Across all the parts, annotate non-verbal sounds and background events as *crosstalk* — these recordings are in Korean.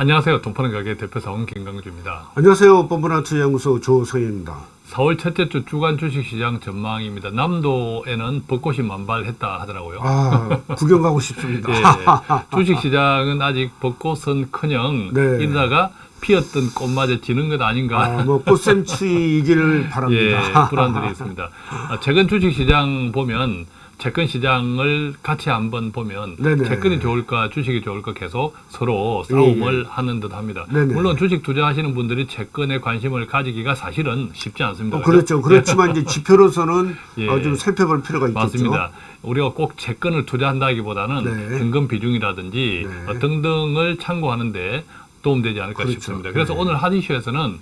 안녕하세요. 돈파는 가게 대표사원 김강주입니다. 안녕하세요. 뻔뻔한 투자연구소 조성입니다. 4월 첫째 주 주간 주식시장 전망입니다. 남도에는 벚꽃이 만발했다 하더라고요. 아, 구경 가고 싶습니다. *laughs* 예, 주식시장은 아직 벚꽃은-커녕 네. 이러다가 피었던 꽃마저 지는 것 아닌가. 아, 뭐 꽃샘추위이기를 *laughs* 바랍니다. 예, 불안들이 있습니다. 아, 최근 주식시장 보면 채권 시장을 같이 한번 보면 네네. 채권이 좋을까 주식이 좋을까 계속 서로 싸움을 하는 듯 합니다. 예, 네네. 물론 주식 투자하시는 분들이 채권에 관심을 가지기가 사실은 쉽지 않습니다. 어, 그렇죠. 그렇지만 이제 *laughs* 지표로서는 예. 어, 좀 살펴볼 필요가 있겠죠. 맞습니다. 우리가 꼭 채권을 투자한다기보다는 네. 현금 비중이라든지 네. 어, 등등을 참고하는데 도움되지 않을까 그렇죠. 싶습니다. 그래서 네. 오늘 하디쇼에서는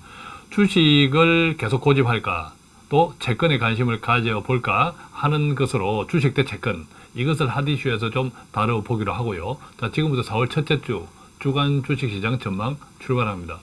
주식을 계속 고집할까 또 채권에 관심을 가져볼까 하는 것으로 주식 대 채권 이것을 하디쇼에서 좀 다뤄보기로 하고요. 자, 지금부터 4월 첫째 주 주간 주식시장 전망 출발합니다.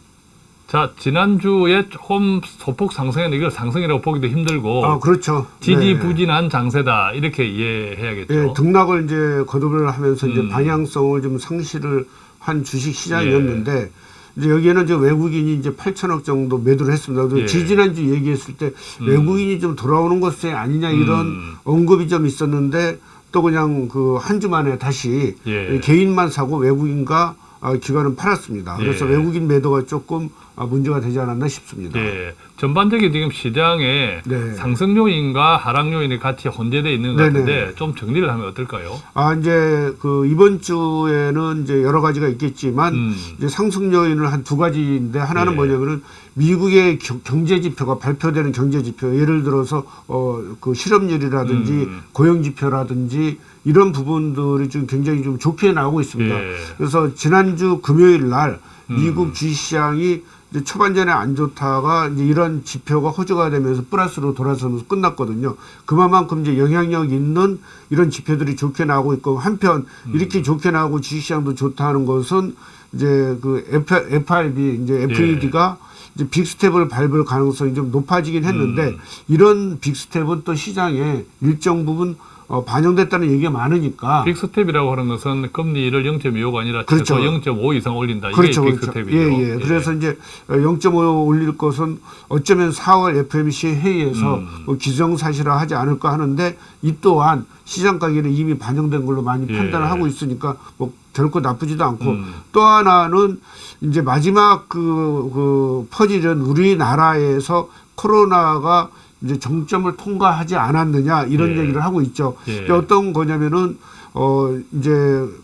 자, 지난주에 조금 소폭 상승했는데 이걸 상승이라고 보기도 힘들고 아, 그렇죠. 네. 지지부진한 장세다 이렇게 이해해야겠죠. 예, 등락을 이제 거듭을 하면서 이제 음. 방향성을 좀 상실을 한 주식 시장이었는데 이제 여기에는 이제 외국인이 이제 8천억 정도 매도를 했습니다. 예. 지지난주 얘기했을 때 음. 외국인이 좀 돌아오는 것이 아니냐 이런 음. 언급이 좀 있었는데 또 그냥 그 한 주 만에 다시 예. 개인만 사고 외국인과 아, 기관은 팔았습니다. 그래서 예. 외국인 매도가 조금 아, 문제가 되지 않았나 싶습니다. 예, 전반적인 지금 시장에 네. 상승 요인과 하락 요인이 같이 혼재되어 있는 것. 같은데 좀 정리를 하면 어떨까요? 아 이제 그 이번 주에는 이제 여러 가지가 있겠지만 음. 이제 상승 요인을 한 두 가지인데 하나는 예. 뭐냐면은 미국의 겨- 경제 지표가 발표되는 경제 지표 예를 들어서 어 그 실업률이라든지 음. 고용 지표라든지 이런 부분들이 좀 굉장히 좀 좋게 나오고 있습니다. 예. 그래서 지난주 금요일 날 음. 미국 주식시장이 초반전에 안 좋다가 이제 이런 지표가 호조가 되면서 플러스로 돌아서면서 끝났거든요. 그만큼 이제 영향력 있는 이런 지표들이 좋게 나오고 있고 한편 음. 이렇게 좋게 나오고 주식시장도 좋다는 것은 이제 그 FRB 이제 FED가 이제 빅스텝을 밟을 가능성이 좀 높아지긴 했는데 음. 이런 빅스텝은 또 시장에 일정 부분 어, 반영됐다는 얘기가 많으니까 빅스텝이라고 하는 것은 금리를 0.25가 아니라 그렇죠. 최소 0.5 이상 올린다. 그렇죠, 이게 그렇죠. 빅스텝이죠. 예, 예. 그래서 이제 0.5 올릴 것은 어쩌면 4월 FMC 회의에서 음. 뭐 기정사실화 하지 않을까 하는데 이 또한 시장 가격에 이미 반영된 걸로 많이 예. 판단을 하고 있으니까 뭐 결코 나쁘지도 않고 음. 또 하나는 이제 마지막 그, 그 퍼즐은 우리나라에서 코로나가 이제 정점을 통과하지 않았느냐 이런 예. 얘기를 하고 있죠. 예. 어떤 거냐면은 어 이제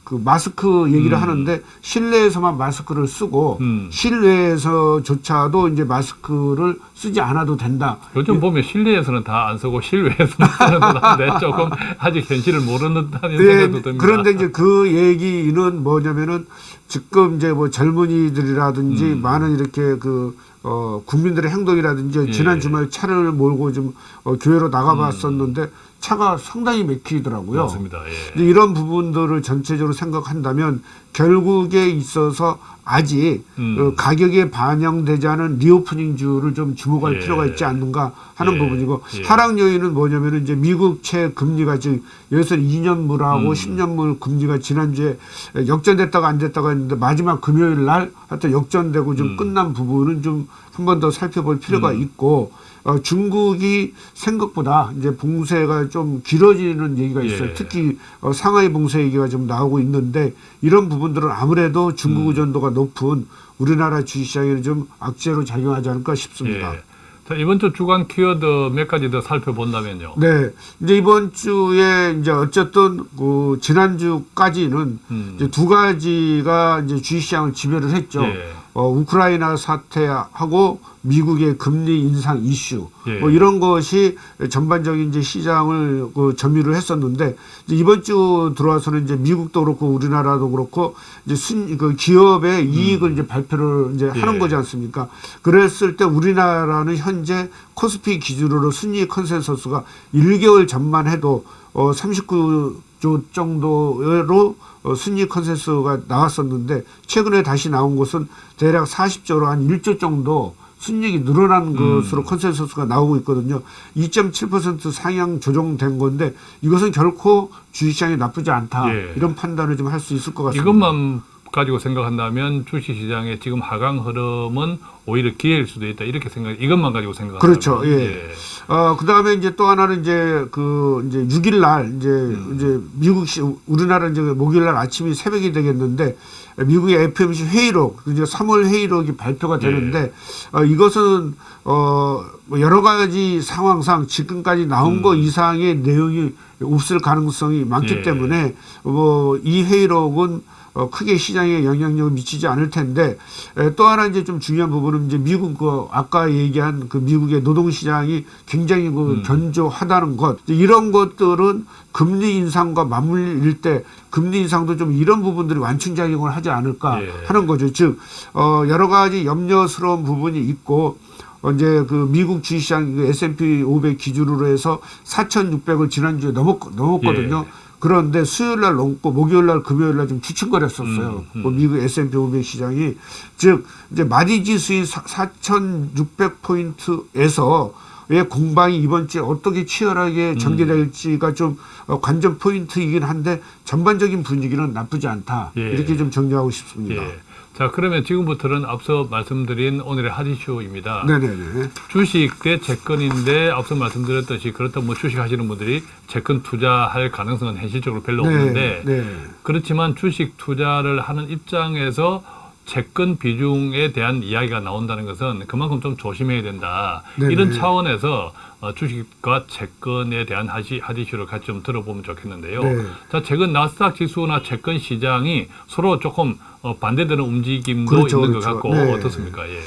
그 마스크 얘기를 음. 하는데 실내에서만 마스크를 쓰고 음. 실외에서조차도 이제 마스크를 쓰지 않아도 된다. 요즘 보면 실내에서는 다 안 쓰고 실외에서는 쓰는 듯 한데 *laughs* 조금 아직 현실을 모르는 듯한 예, 생각도 듭니다. 그런데 이제 그 얘기는 뭐냐면은 지금 이제 뭐 젊은이들이라든지 음. 많은 이렇게 그 어, 국민들의 행동이라든지 예. 지난 주말 차를 몰고 좀 어, 교회로 나가봤었는데 차가 상당히 막히더라고요. 맞습니다. 예. 이런 부분들을 전체적으로 생각한다면 결국에 있어서 아직 음. 어, 가격에 반영되지 않은 리오프닝주를 좀 주목할 예. 필요가 있지 않는가 하는 예. 부분이고 예. 하락 요인은 뭐냐면은 이제 미국채 금리가 지금 여기서 2년물하고 음. 10년물 금리가 지난주에 역전됐다가 안 됐다가 했는데 마지막 금요일 날 하여튼 역전되고 좀 음. 끝난 부분은 좀 한 번 더 살펴볼 필요가 음. 있고 어, 중국이 생각보다 이제 봉쇄가 좀 길어지는 얘기가 있어요. 예. 특히 어, 상하이 봉쇄 얘기가 좀 나오고 있는데 이런 부분들은 아무래도 중국 음. 의존도가 높은 우리나라 주식시장에는 좀 악재로 작용하지 않을까 싶습니다. 예. 자, 이번 주 주간 키워드 몇 가지 더 살펴본다면요. 네, 이제 이번 주에 이제 어쨌든 그 지난주까지는 음. 이제 두 가지가 이제 주식시장을 지배를 했죠. 예. 어, 우크라이나 사태하고 미국의 금리 인상 이슈 예. 뭐 이런 것이 전반적인 이제 시장을 그 점유를 했었는데 이제 이번 주 들어와서는 이제 미국도 그렇고 우리나라도 그렇고 이제 순, 그 기업의 이익을 이제 발표를 이제 하는 음. 예. 거지 않습니까? 그랬을 때 우리나라는 현재 코스피 기준으로 순이익 컨센서스가 1개월 전만 해도 어 39조 정도로 어, 순이익 컨센서스가 나왔었는데 최근에 다시 나온 것은 대략 40조로 한 1조 정도 순이익이 늘어난 음. 것으로 컨센서스가 나오고 있거든요. 2.7% 상향 조정된 건데 이것은 결코 주식시장이 나쁘지 않다. 예. 이런 판단을 좀 할 수 있을 것 같습니다. 이것만 가지고 생각한다면 주식 시장의 지금 하강 흐름은 오히려 기회일 수도 있다 이렇게 생각 이것만 가지고 생각한다면 그렇죠. 예. 어, 그 다음에 이제 또 하나는 이제 그 이제 6일 날 이제 음. 이제 미국 시, 우리나라 이제 목요일 날 아침이 새벽이 되겠는데 미국의 FMC 회의록 이제 3월 회의록이 발표가 예. 되는데 어, 이것은 어, 뭐 여러 가지 상황상 지금까지 나온 음. 거 이상의 내용이 없을 가능성이 많기 예. 때문에 뭐 이 회의록은 어, 크게 시장에 영향력을 미치지 않을 텐데 에, 또 하나 이제 좀 중요한 부분은 이제 미국 그 아까 얘기한 그 미국의 노동 시장이 굉장히 그 음. 견조하다는 것 이런 것들은 금리 인상과 맞물릴 때 금리 인상도 좀 이런 부분들이 완충 작용을 하지 않을까 예. 하는 거죠. 즉 어, 여러 가지 염려스러운 부분이 있고 어, 이제 그 미국 주식시장 그 S&P 500 기준으로 해서 4,600을 지난주에 넘었, 넘었거든요. 예. 그런데 수요일 날 넘고 목요일 날 금요일 날좀 주춤거렸었어요. 음, 음. 그 미국 S&P 500 시장이 즉 이제 마디 지 수인 4,600 포인트에서 의 공방이 이번 주에 어떻게 치열하게 전개될지가 좀 어, 관전 포인트이긴 한데 전반적인 분위기는 나쁘지 않다. 예. 이렇게 좀 정리하고 싶습니다. 예. 자 그러면 지금부터는 앞서 말씀드린 오늘의 하디쇼입니다. 네네네. 주식 대 채권인데 앞서 말씀드렸듯이 그렇다면 뭐 주식 하시는 분들이 채권 투자할 가능성은 현실적으로 별로 없는데 네. 그렇지만 주식 투자를 하는 입장에서 채권 비중에 대한 이야기가 나온다는 것은 그만큼 좀 조심해야 된다. 네네. 이런 차원에서 어, 주식과 채권에 대한 하디슈를 같이 좀 들어보면 좋겠는데요. 네. 자, 최근 나스닥 지수나 채권 시장이 서로 조금 어, 반대되는 움직임도 그렇죠, 있는 그렇죠. 것 같고 네. 어떻습니까? 예.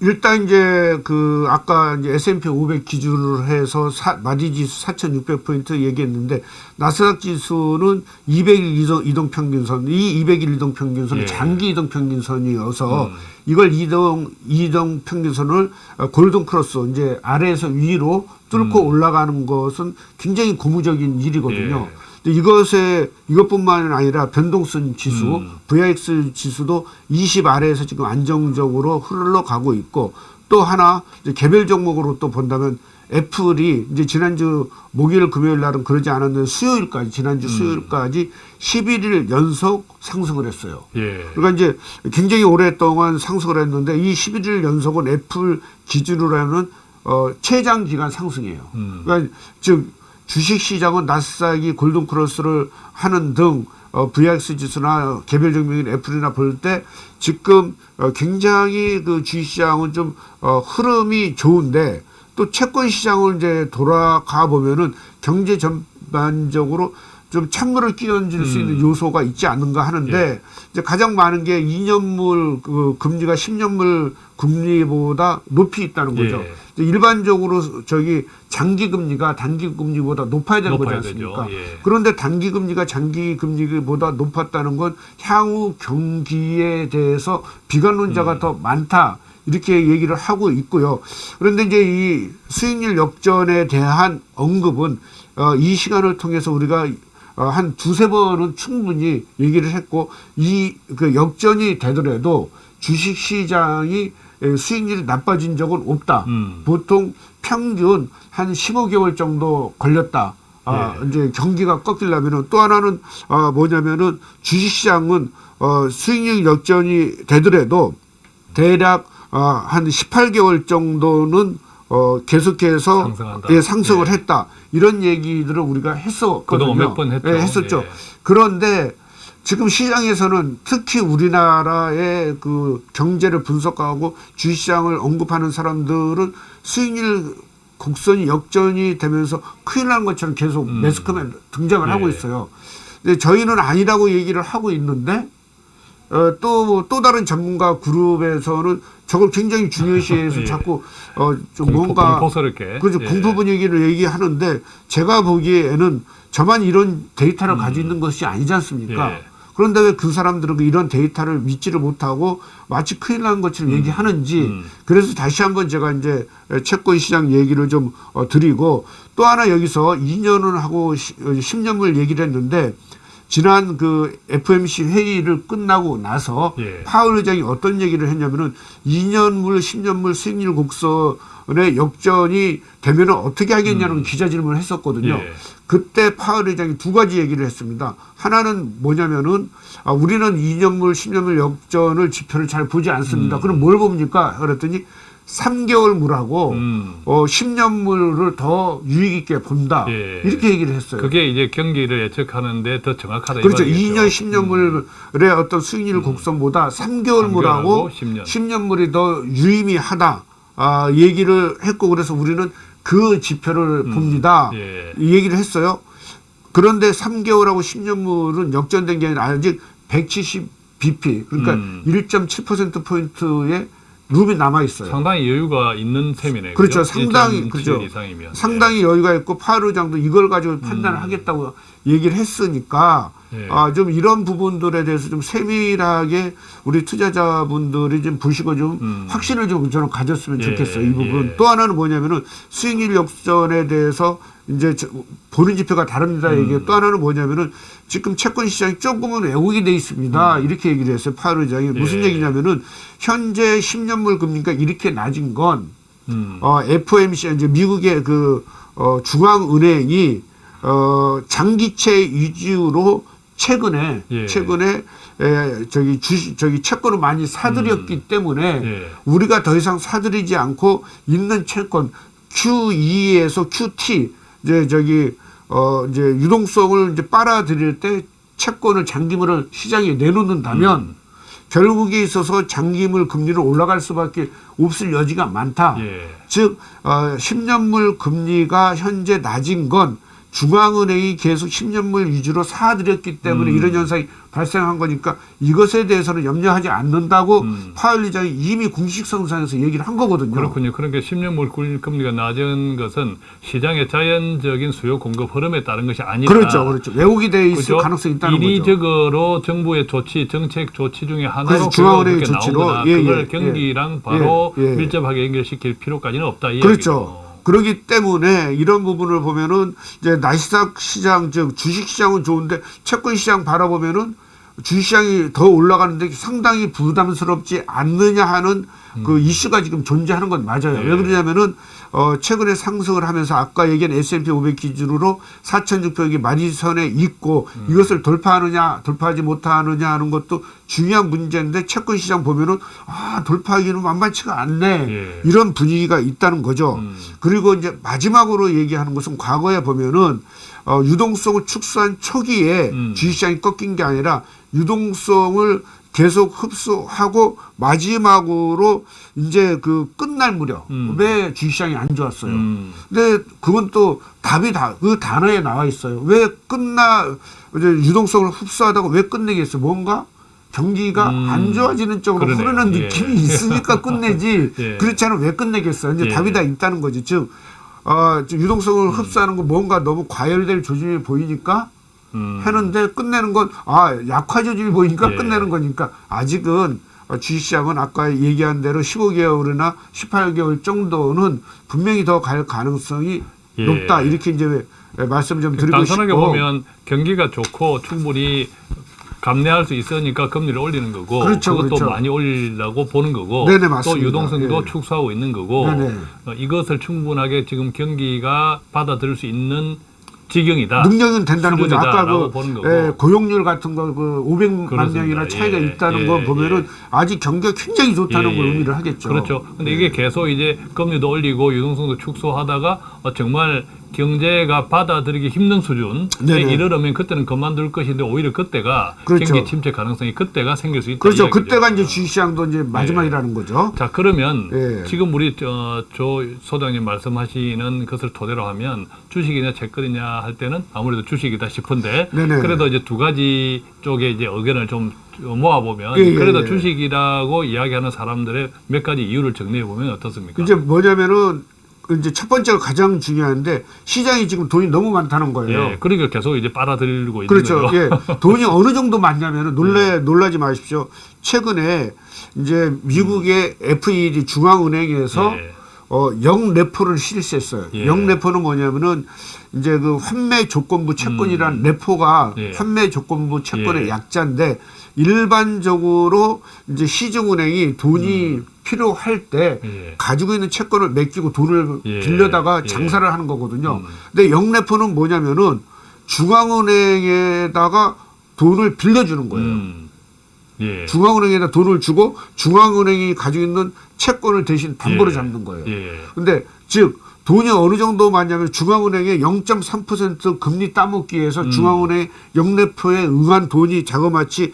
일단 이제 그 아까 이제 S&P 500 기준으로 해서 사, 마디 지수 4,600 포인트 얘기했는데 나스닥 지수는 200일 이동, 평균선 이 200일 이동 평균선은 예. 장기 이동 평균선이어서 음. 이걸 이동 이동 평균선을 어, 골든 크로스 이제 아래에서 위로 뚫고 음. 올라가는 것은 굉장히 고무적인 일이거든요. 예. 근데 이것에 이것뿐만 아니라 변동성 지수 음. VIX 지수도 20 아래에서 지금 안정적으로 흘러가고 있고 또 하나 개별 종목으로 또 본다면 애플이 이제 지난주 목요일 금요일 날은 그러지 않았는데 수요일까지 지난주 음. 수요일까지 11일 연속 상승을 했어요. 예. 그러니까 이제 굉장히 오랫동안 상승을 했는데 이 11일 연속은 애플 기준으로 하는 어, 최장 기간 상승이에요. 음. 그러니까 즉 주식 시장은 나스닥이 골든 크로스를 하는 등 어, VIX 지수나 개별 종목인 애플이나 볼 때 지금 어, 굉장히 그 주식 시장은 좀 어, 흐름이 좋은데 또 채권 시장을 이제 돌아가 보면은 경제 전반적으로 좀 찬물을 끼얹을 수 있는 요소가 있지 않는가 하는데 예. 이제 가장 많은 게 2년물 그 금리가 10년물 금리보다 높이 있다는 거죠. 예. 일반적으로 저기 장기 금리가 단기 금리보다 높아야 되는 거지 높아야 않습니까? 되죠. 예. 그런데 단기 금리가 장기 금리보다 높았다는 건 향후 경기에 대해서 비관론자가 음. 더 많다. 이렇게 얘기를 하고 있고요. 그런데 이제 이 수익률 역전에 대한 언급은 어, 이 시간을 통해서 우리가 어, 한 두세 번은 충분히 얘기를 했고 이 그 역전이 되더라도 주식 시장이 에, 수익률이 나빠진 적은 없다. 음. 보통 평균 한 15개월 정도 걸렸다. 아, 예. 이제 경기가 꺾이려면은 또 하나는 아, 뭐냐면은 주식 시장은 어, 수익률 역전이 되더라도 대략 아, 한 18개월 정도는 어, 계속해서 상승한다. 예, 상승을 예. 했다. 이런 얘기들을 우리가 했었거든요. 그동안 몇번 했죠. 예, 했었죠. 예. 그런데 지금 시장에서는 특히 우리나라의 그 경제를 분석하고 주식시장을 언급하는 사람들은 수익률 곡선이 역전이 되면서 큰일 난 것처럼 계속 음. 매스컴에 등장을 예. 하고 있어요. 근데 저희는 아니라고 얘기를 하고 있는데 어, 또, 또 다른 전문가 그룹에서는 저걸 굉장히 중요시해서 *laughs* 예. 자꾸 어, 좀 공포, 뭔가 공포스럽게. 그죠 예. 공포 분위기를 얘기하는데 제가 보기에는 저만 이런 데이터를 가지고 있는 것이 아니지 않습니까? 음. 예. 그런데 왜 그 사람들은 그 이런 데이터를 믿지를 못하고 마치 큰일 난 것처럼 얘기하는지 음. 그래서 다시 한번 제가 이제 채권 시장 얘기를 좀 어, 드리고 또 하나 여기서 2년은 하고 10년물 얘기를 했는데 지난 그 FMC 회의를 끝나고 나서 예. 파월 의장이 어떤 얘기를 했냐면은 2년물, 10년물 수익률 곡선을 의원의 역전이 되면은 어떻게 하겠냐는 음. 기자 질문을 했었거든요. 예. 그때 파월 의장이 두 가지 얘기를 했습니다. 하나는 뭐냐면은 아, 우리는 2년물, 10년물 역전을 지표를 잘 보지 않습니다. 음. 그럼 뭘 봅니까? 그랬더니 3개월 물하고 음. 어, 10년 물을 더 유익 있게 본다. 예. 이렇게 얘기를 했어요. 그게 이제 경기를 예측하는데 더 정확하다. 이 그렇죠. 말이겠죠. 2년, 10년물의 어떤 수익률 곡선보다 3개월 물하고 10년. 10년 물이 더 유의미하다. 아, 얘기를 했고 그래서 우리는 그 지표를 봅니다. 예. 이 얘기를 했어요. 그런데 3개월하고 10년 물은 역전된 게 아니라 아직 170 BP 그러니까 음. 1.7% 포인트의 룸이 남아 있어요. 상당히 여유가 있는 셈이네요. 그렇죠. 상당히 1.7 그렇죠. 이상이면. 상당히 여유가 있고 파월 의장도 이걸 가지고 판단을 하겠다고 얘기를 했으니까 예. 아, 좀 이런 부분들에 대해서 좀 세밀하게 우리 투자자분들이 좀 보시고 좀 음. 확신을 좀 저는 가졌으면 예, 좋겠어요. 이 부분. 예. 또 하나는 뭐냐면은 수익률 역전에 대해서 이제 저- 보는 지표가 다릅니다. 음. 이게 또 하나는 뭐냐면은 지금 채권 시장이 조금은 왜곡이 돼 있습니다. 이렇게 얘기를 했어요. 파월 의장이 무슨 음. 예. 얘기냐면은 현재 10년물 금리가 이렇게 낮은 건 음. 어, FOMC 이제 미국의 그 어, 중앙은행이 어, 장기채 위주로 최근에 예. 최근에 에, 저기 주 저기 채권을 많이 사들였기 때문에 음. 예. 우리가 더 이상 사들이지 않고 있는 채권 Q2에서 QT 이제 저기 어 이제 유동성을 이제 빨아들일 때 채권을 장기물을 시장에 내놓는다면 음. 결국에 있어서 장기물 금리를 올라갈 수밖에 없을 여지가 많다. 예. 즉 어, 10년물 금리가 현재 낮은 건 중앙은행이 계속 10년물 위주로 사들였기 때문에 음. 이런 현상이 발생한 거니까 이것에 대해서는 염려하지 않는다고 음. 파월 의장이 이미 공식 성산에서 얘기를 한 거거든요. 그렇군요. 그러니까 10년 물 금리가 낮은 것은 시장의 자연적인 수요 공급 흐름에 따른 것이 아니다. 그렇죠, 그렇죠. 왜곡이 돼 있을 그죠? 가능성이 있다는 거죠. 인위적으로 정부의 조치, 정책 조치 중에 하나로 중앙은행의 조치로, 거다. 예, 그걸 예, 경기랑 바로 예, 예. 밀접하게 연결시킬 필요까지는 없다. 이 그렇죠. 그렇기 때문에 이런 부분을 보면은 이제 나스닥 시장 즉 주식 시장은 좋은데 채권 시장 바라보면은 주식 시장이 더 올라가는데 상당히 부담스럽지 않느냐 하는 그 이슈가 지금 존재하는 건 맞아요. 예. 왜 그러냐면은 어 최근에 상승을 하면서 아까 얘기한 S&P 500 기준으로 4,600이 마지선에 있고 이것을 돌파하느냐 돌파하지 못하느냐 하는 것도 중요한 문제인데 채권 시장 보면은 아 돌파하기는 만만치가 않네 예. 이런 분위기가 있다는 거죠. 음. 그리고 이제 마지막으로 얘기하는 것은 과거에 보면은 어, 유동성을 축소한 초기에 음. 주식시장이 꺾인 게 아니라 유동성을 계속 흡수하고 마지막으로 이제 그 끝날 무렵 음. 왜 주식시장이 안 좋았어요. 음. 근데 그건 또 답이 다 그 단어에 나와 있어요. 왜 끝나 이제 유동성을 흡수하다가 왜 끝내겠어요? 뭔가 경기가 음. 안 좋아지는 쪽으로 그러네요. 흐르는 예. 느낌이 있으니까 끝내지. *laughs* 예. 그렇지 않으면 왜 끝내겠어요? 이제 예. 답이 다 있다는 거지. 즉 어, 좀 유동성을 흡수하는 거 뭔가 너무 과열될 조짐이 보이니까 음. 하는데 끝내는 건 아 약화 조짐이 보이니까 예. 끝내는 거니까 아직은 어, 주식시장은 아까 얘기한 대로 15개월이나 18개월 정도는 분명히 더 갈 가능성이 예. 높다 이렇게 이제 말씀 좀 드리고 단순하게 싶고 보면 경기가 좋고 충분히 감내할 수 있으니까 금리를 올리는 거고 그렇죠, 것도 그렇죠. 많이 올리려고 보는 거고 네네, 또 맞습니다. 유동성도 예. 축소하고 있는 거고 네네. 어, 이것을 충분하게 지금 경기가 받아들일 수 있는 지경이다. 능력은 된다는 거죠. 아까 그. 예, 고용률 같은 거 그 500만 그렇습니다. 명이나 차이가 예, 있다는 예, 거 보면은 예. 아직 경기가 굉장히 좋다는 예, 걸 예. 의미를 하겠죠. 그렇죠. 근데 이게 계속 이제 금리도 올리고 유동성도 축소하다가 어, 정말 경제가 받아들이기 힘든 수준에 네네. 이르려면 그때는 그만둘 것인데 오히려 그때가 그렇죠. 경기 침체 가능성이 그때가 생길 수 있다. 그렇죠. 이야기죠. 그때가 이제 주식시장도 이제 마지막이라는 거죠. 자 그러면 예. 지금 우리 저, 조 소장님 말씀하시는 것을 토대로 하면 주식이냐 채권이냐 할 때는 아무래도 주식이다 싶은데 네네. 그래도 이제 두 가지 쪽에 이제 의견을 좀 모아 보면 예, 예, 그래도 예. 주식이라고 이야기하는 사람들의 몇 가지 이유를 정리해 보면 어떻습니까? 이제 뭐냐면은 이제 첫 번째가 가장 중요한데 시장이 지금 돈이 너무 많다는 거예요. 예, 그러니까 계속 이제 빨아들이고 있는 그렇죠. 거죠. 예. 돈이 *laughs* 어느 정도 많냐면은 놀래 네. 놀라지 마십시오. 최근에 이제 미국의 FED 중앙은행에서 예. 어, 영레포를 실시했어요. 예. 영레포는 뭐냐면은 이제 그 환매 조건부 채권이란 레포가 예. 환매 조건부 채권의 예. 약자인데 일반적으로 이제 시중은행이 돈이 필요할 때 예. 가지고 있는 채권을 맡기고 돈을 예. 빌려다가 예. 장사를 하는 거거든요. 음. 근데 영레포는 뭐냐면은 중앙은행에다가 돈을 빌려주는 거예요. 음. 예. 중앙은행에다 돈을 주고 중앙은행이 가지고 있는 채권을 대신 담보로 예. 잡는 거예요. 예. 근데 즉 돈이 어느 정도 많냐면 중앙은행에 0.3% 금리 따먹기에서 음. 중앙은행 영래표에 응한 돈이 자그마치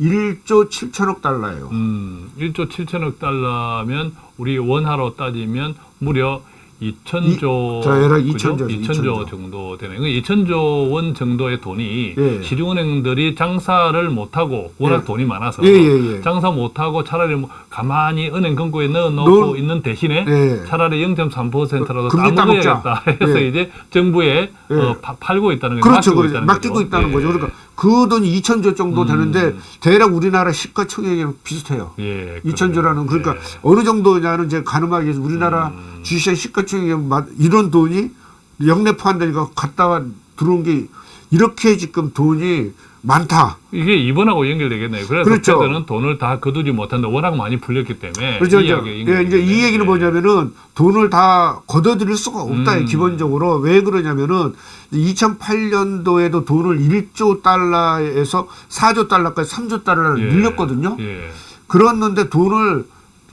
1조 7천억 달러예요. 음, 1조 7천억 달러면 우리 원화로 따지면 무려 2천조 이- 자, 얘랑 그죠? 2천조 죠, 2천조 2천조. 정도 되네요. 2천조 원 정도의 돈이 예. 시중은행들이 장사를 못하고 워낙 예. 돈이 많아서 예, 예, 예. 장사 못하고 차라리 뭐 가만히 은행 금고에 넣어놓고 넣은- 있는 대신에 예. 차라리 0.3%라도 금리 따먹어야겠다 *laughs* 해서 예. 이제 정부에 예. 어, 파- 팔고 있다는 거죠. 그렇죠, 그렇죠. 맡기고 거죠. 있다는 예. 거죠. 그러니까 그 돈이 2천조 정도 음. 되는데 대략 우리나라 시가총액이랑 비슷해요. 예, 2천조라는 그러니까 예. 어느 정도냐는 이제 가늠하기 위해서 우리나라 음. 주식시장 시가총액 이런 돈이 영내포한다니까 갔다가 들어온 게 이렇게 지금 돈이 많다. 이게 이번하고 연결되겠네요. 그래서 그렇죠. 패드는 돈을 다 거두지 못한다. 워낙 많이 풀렸기 때문에. 그렇죠. 이 이제, 이야기가 예. 이제 이 얘기는 예. 뭐냐면은 돈을 다 걷어들일 수가 없다. 음. 기본적으로 왜 그러냐면은 2008년도에도 돈을 1조 달러에서 4조 달러까지 3조 달러를 예. 늘렸거든요. 예. 그랬는데 돈을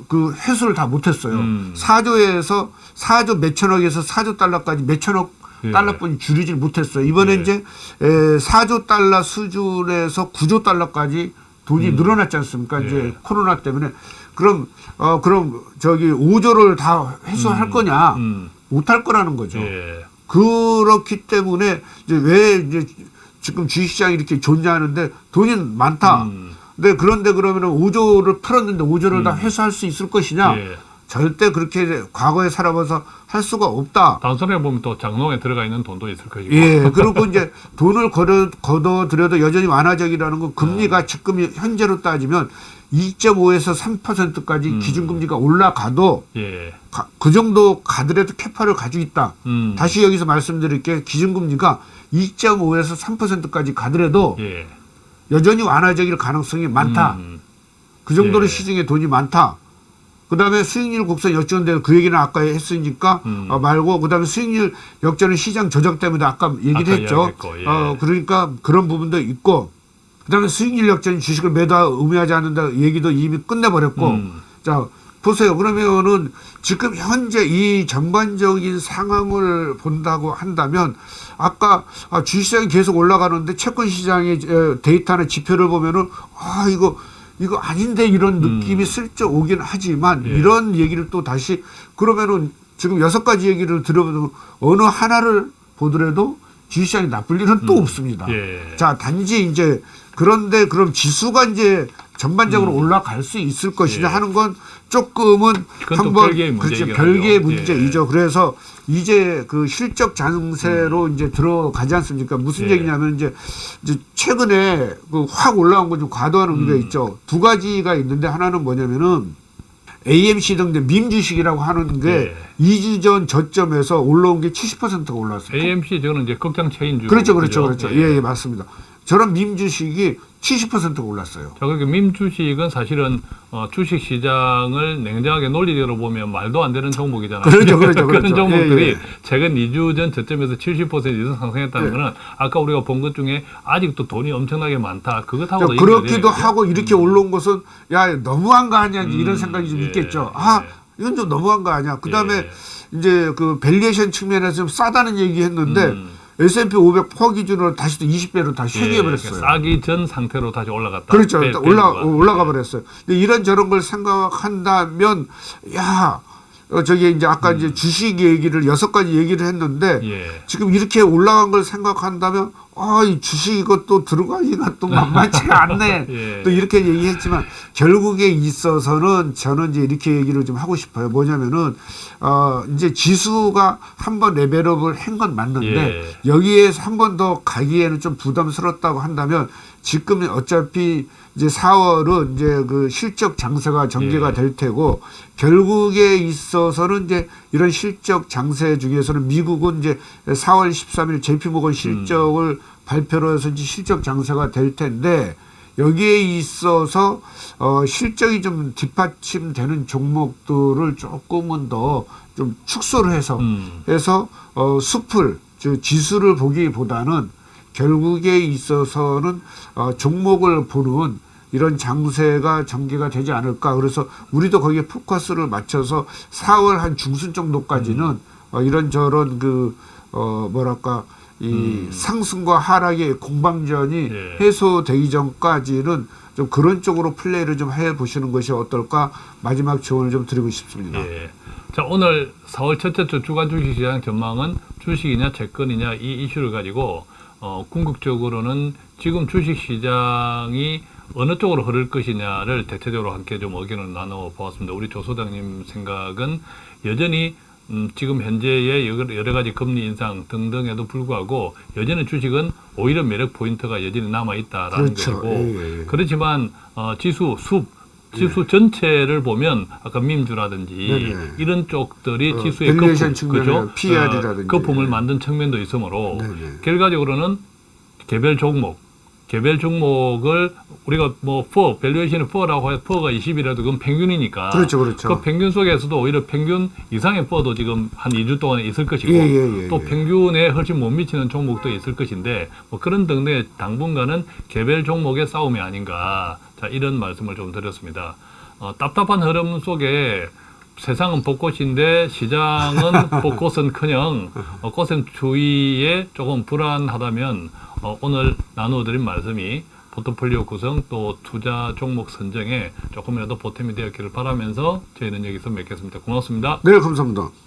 그 회수를 다 못했어요. 음. 4조에서 4조 몇천억에서 4조 달러까지 몇천억 예. 달러뿐이 줄이질 못했어요. 이번에 예. 이제 에, 4조 달러 수준에서 9조 달러까지 돈이 늘어났지 않습니까? 예. 이제 코로나 때문에 그럼 어 그럼 저기 5조를 다 회수할 거냐? 음. 못할 거라는 거죠. 예. 그렇기 때문에 이제 왜 이제 지금 주식시장이 이렇게 존재하는데 돈이 많다. 음. 근데 그런데 그러면은 5조를 풀었는데 5조를 다 회수할 수 있을 것이냐? 예. 절대 그렇게 과거에 살아봐서 할 수가 없다. 단순하게 보면 또 장롱에 들어가 있는 돈도 있을 것이고. 예, 그리고 이제 돈을 걷어, 걷어들여도 여전히 완화적이라는 건 금리가 네. 지금 현재로 따지면 2.5에서 3%까지 음. 기준금리가 올라가도 예. 가- 그 정도 가더라도 캐파를 가지고 있다. 음. 다시 여기서 말씀드릴 게 기준금리가 2.5에서 3%까지 가더라도 예. 여전히 완화적일 가능성이 많다. 음. 그 정도로 예. 시중에 돈이 많다. 그 다음에 수익률 곡선 역전되는 그 얘기는 아까 했으니까 음. 어, 말고 그 다음에 수익률 역전은 시장 조작 때문에 아까 얘기를 아까 했죠. 예. 어, 그러니까 그런 부분도 있고 그 다음에 수익률 역전이 주식을 매도 의미하지 않는다 얘기도 이미 끝내버렸고 음. 자 보세요. 그러면은 지금 현재 이 전반적인 상황을 본다고 한다면 아까 아, 주식시장이 계속 올라가는데 채권 시장의 에, 데이터나 지표를 보면은 아 이거 이거 아닌데 이런 느낌이 슬쩍 오긴 하지만 예. 이런 얘기를 또 다시 그러면은 지금 여섯 가지 얘기를 들어보면 어느 하나를 보더라도 주식시장이 나쁠 일은 또 없습니다. 예. 자, 단지 이제 그런데 그럼 지수가 이제 전반적으로 올라갈 수 있을 것이냐 음. 예. 하는 건 조금은 한번 별개의 그렇죠. 별개의. 문제이죠. 그래서 이제 그 실적 장세로 이제 들어가지 않습니까? 무슨 음. 예. 얘기냐면 이제, 이제 최근에 그 확 올라온 건 좀 과도한 의미가 음. 있죠. 두 가지가 있는데 하나는 뭐냐면은 AMC 등민 주식이라고 하는 게 예. 2주 전 저점에서 올라온 게 70%가 올랐어요. AMC 저는 이제 극장 체인주. 그렇죠, 그렇죠, 그렇죠. 예, 예, 맞습니다. 저런 민 주식이 70%가 올랐어요. 자, 그러니까 민 주식은 사실은 어, 주식 시장을 냉정하게 논리적으로 보면 말도 안 되는 종목이잖아요. 그렇죠, 그렇죠, *laughs* 런 그렇죠. 종목들이 예, 예. 최근 2주 전 저점에서 70% 이상 상승했다는 예. 거는 아까 우리가 본 것 중에 아직도 돈이 엄청나게 많다. 자, 그것하고도 그렇기도 연결되는 거죠. 하고 이렇게 올라온 것은 야 너무한 거 아니야 이런 음, 생각이 좀 예, 있겠죠. 아 예. 이건 좀 너무한 거 아니야. 그 다음에 예. 이제 그 valuation 측면에서 좀 싸다는 얘기했는데 음. S&P 500 PER 기준으로 다시 또 20배로 다시 예, 회귀해버렸어요. 그러니까 싸기 전 상태로 다시 올라갔다. 그렇죠. 배- 올라. 올라가 버렸어요. 근데 이런 저런 걸 생각한다면 야 어, 저기 이제 아까 이제 주식 얘기를 여섯 가지 얘기를 했는데 음. 예. 지금 이렇게 올라간 걸 생각한다면 아, 이 주식 이것도 들어가기가 또 만만치가 *laughs* 않네. 예. 또 이렇게 얘기했지만 결국에 있어서는 저는 이제 이렇게 얘기를 좀 하고 싶어요. 뭐냐면은 어, 이제 지수가 한 번 레벨업을 한 건 맞는데 예. 여기에서 한 번 더 가기에는 좀 부담스럽다고 한다면 지금 어차피 이제 4월은 이제 그 실적 장세가 전개가 예. 될 테고 결국에 있어서는 이제 이런 실적 장세 중에서는 미국은 이제 4월 13일 JP 모건 실적을 발표로 해서 이제 실적 장세가 될 텐데 여기에 있어서 어 실적이 좀 뒷받침되는 종목들을 조금은 더 좀 축소를 해서 음. 해서 어 숲을 즉 지수를 보기보다는 결국에 있어서는 어 종목을 보는 이런 장세가 전개가 되지 않을까 그래서 우리도 거기에 포커스를 맞춰서 4월 한 중순 정도까지는 어 이런 저런 그 어 뭐랄까 이 상승과 하락의 공방전이 예. 해소되기 전까지는 좀 그런 쪽으로 플레이를 좀 해 보시는 것이 어떨까 마지막 조언을 좀 드리고 싶습니다. 예. 자, 오늘 4월 첫째 주 주간 주식시장 전망은 주식이냐 채권이냐 이 이슈를 가지고 어, 궁극적으로는 지금 주식시장이 어느 쪽으로 흐를 것이냐를 대체적으로 함께 좀 의견을 나눠 보았습니다. 우리 조 소장님 생각은 여전히 음, 지금 현재의 여러 가지 금리 인상 등등에도 불구하고 여전히 주식은 오히려 매력 포인트가 여전히 남아 있다라는 그렇죠. 것이고 예, 예. 그렇지만 어, 지수 숲 지수 전체를 보면 아까 민주라든지 네 네. 이런 쪽들이 어, 지수의 거품, 그죠? PR이라든지. 거품을 만든 측면도 있으므로 네네. 결과적으로는 개별 종목 개별 종목을 우리가 뭐 PER, 밸류에이션이 PER라고 해서 PER가 20이라도 그건 평균이니까 그렇죠, 그렇죠. 그 평균 속에서도 오히려 평균 이상의 PER도 지금 한 2주 동안에 있을 것이고 예, 예, 예, 또 예. 평균에 훨씬 못 미치는 종목도 있을 것인데 뭐 그런 등등의 당분간은 개별 종목의 싸움이 아닌가 자 이런 말씀을 좀 드렸습니다. 어, 답답한 흐름 속에 세상은 벚꽃인데 시장은 *laughs* 벚꽃은커녕 어, 꽃샘 주위에 조금 불안하다면 어, 오늘 나누어드린 말씀이 포트폴리오 구성 또 투자 종목 선정에 조금이라도 보탬이 되었기를 바라면서 저희는 여기서 맺겠습니다. 고맙습니다. 네, 감사합니다.